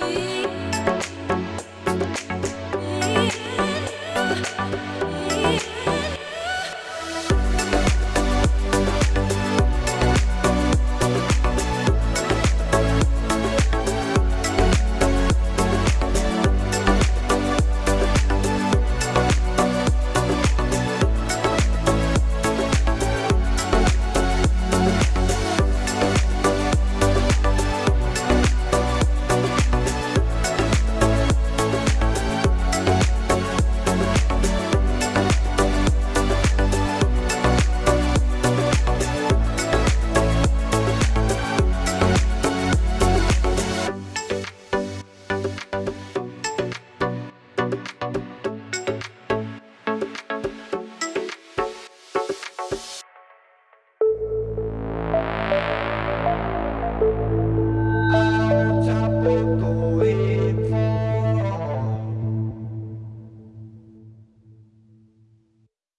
sweet. tuve